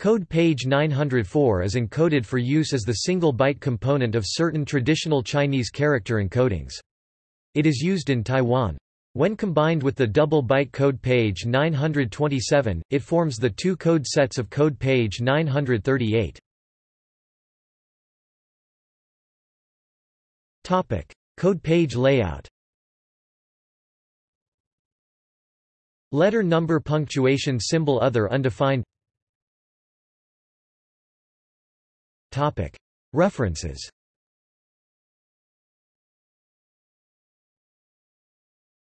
Code page 904 is encoded for use as the single byte component of certain traditional Chinese character encodings. It is used in Taiwan. When combined with the double byte code page 927, it forms the two code sets of code page 938. Topic: Code page layout. Letter number punctuation symbol other undefined References